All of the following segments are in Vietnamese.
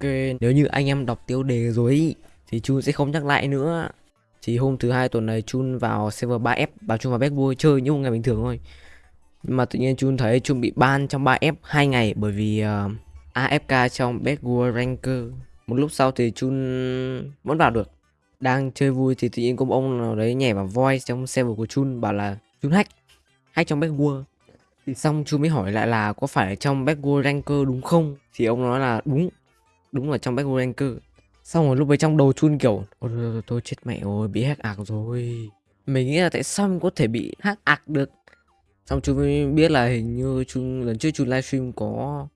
Ok, nếu như anh em đọc tiêu đề rồi ý, thì Chun sẽ không nhắc lại nữa. Thì hôm thứ hai tuần này Chun vào server 3F, bảo Chun vào Backwood chơi như một ngày bình thường thôi. Nhưng mà tự nhiên Chun thấy Chun bị ban trong 3F 2 ngày bởi vì ờ, uh, AFK trong Backwood Ranker. Một lúc sau thì Chun vẫn vào được. Đang chơi vui thì tự nhiên có một ông nào đấy nhảy vào voice trong server của Chun bảo là Chun hack, hack trong Backwood. Thì xong Chun mới hỏi lại là có phải trong Backwood Ranker đúng không? Thì ông nói là đúng, đúng là trong Backwood Ranker. Xong rồi lúc ấy trong đầu chun kiểu Ôi chết mẹ rồi bị hack ạc rồi. Mình nghĩ là tại sao mình có thể bị hack ạc được? Xong chú mới biết là hình như chun lần trước chun livestream có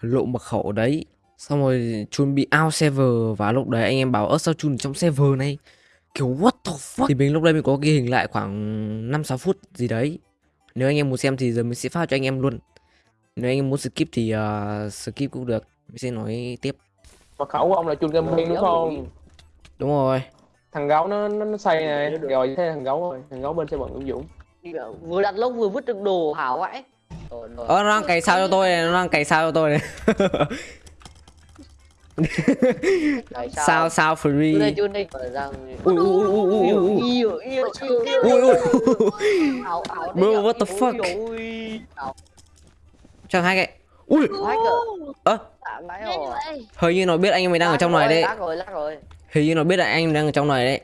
lộ mật khẩu đấy. Xong rồi chun bị out server và lúc đấy anh em bảo ớt sao chun trong server này? Kiểu what the fuck? Thì mình lúc đấy mình có ghi hình lại khoảng 5-6 phút gì đấy. Nếu anh em muốn xem thì giờ mình sẽ phát cho anh em luôn. Nếu anh em muốn skip thì uh, skip cũng được. Mình sẽ nói tiếp mật khẩu của ông là chun gaming đúng không? Đúng rồi. Thằng gấu nó nó, nó say này rồi thế thằng gấu rồi. Thằng gấu bên xe bận Nguyễn Dũng. Vừa đặt lốc vừa vứt được đồ hảo vậy Ờ nó đang cày sao cho tôi này, nó đang cày sao cho tôi này. Sao sao? free. Ui ui ui ui ui ui ui. bro what the fuck? chẳng hai cái ui. Ơ. Hình như nó biết anh em mình đang ở trong này đấy. Hình như nó biết là anh đang ở trong này đấy.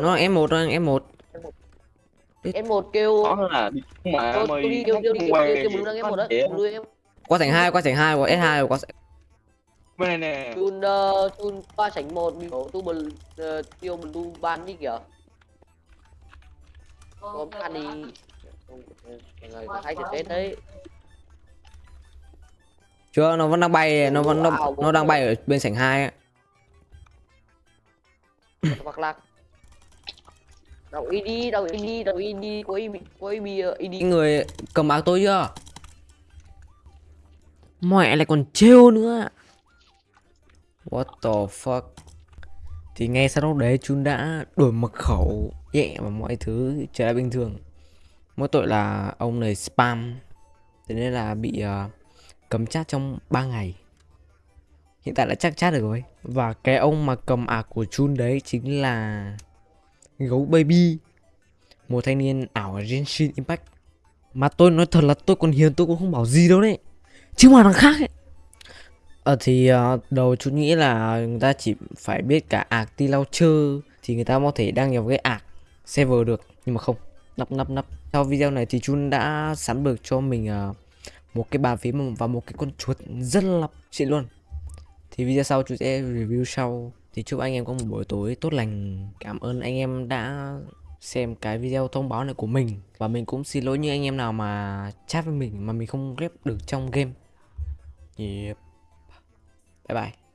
Nó em một đang em một. Em một. Kêu đó là mà tôi đi kêu kêu kêu kêu blue đang em một đấy blue em qua sảnh hai qua sảnh hai qua s hai qua bên này nè. Chun chun qua sảnh một bị tu bờ tiêu blue ban đi kìa. Có ban đi. Người thấy thực tế đấy chưa nó vẫn đang bay nó vẫn nó, nó đang bay ở bên sảnh hai á. Hoặc là đậu ID đậu ID đậu ID có ID có ID người cầm áo tôi chưa? Mẹ lại còn trêu nữa. What the fuck? Thì ngay sau lúc đấy chúng đã đổi mật khẩu nhẹ và mọi thứ trở lại bình thường. Mỗi tội là ông này spam. Thế nên là bị uh, cấm chat trong 3 ngày. Hiện tại đã chắc chat được rồi. Và cái ông mà cầm ạc của chun đấy chính là gấu baby. Một thanh niên ảo ở Genshin Impact. Mà tôi nói thật là tôi còn hiền tôi cũng không bảo gì đâu đấy. Chứ mà thằng khác ấy. Ờ thì uh, đầu chú nghĩ là người ta chỉ phải biết cả ạc ti lau chơ thì người ta có thể đăng nhập cái ạc server được. Nhưng mà không. Nắp nắp nắp. Sau video này thì chun đã sẵn được cho mình uh, một cái bàn phím và một cái con chuột rất là xịn luôn. Thì video sau chú sẽ review sau. Thì chúc anh em có một buổi tối tốt lành. Cảm ơn anh em đã xem cái video thông báo này của mình. Và mình cũng xin lỗi những anh em nào mà chat với mình mà mình không ghép được trong game. Yep. bye bye.